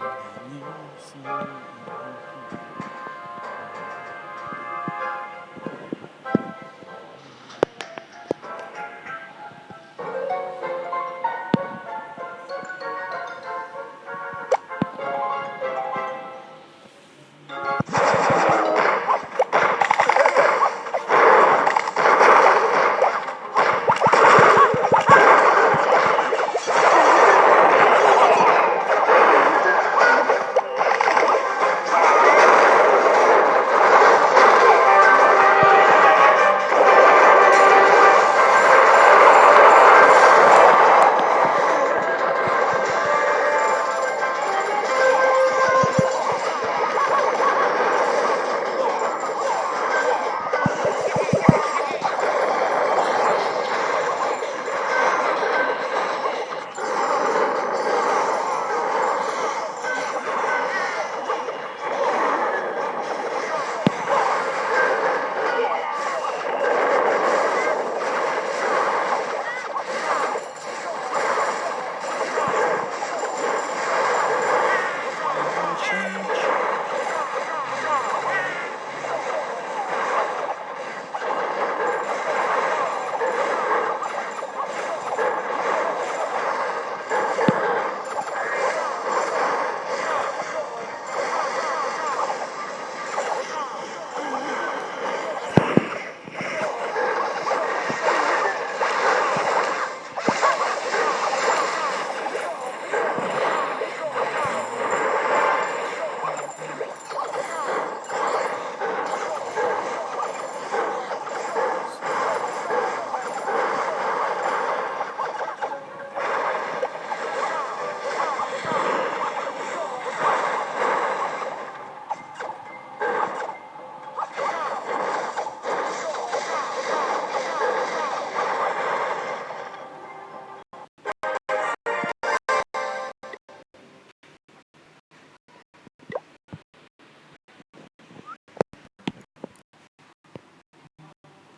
Everything you. know, so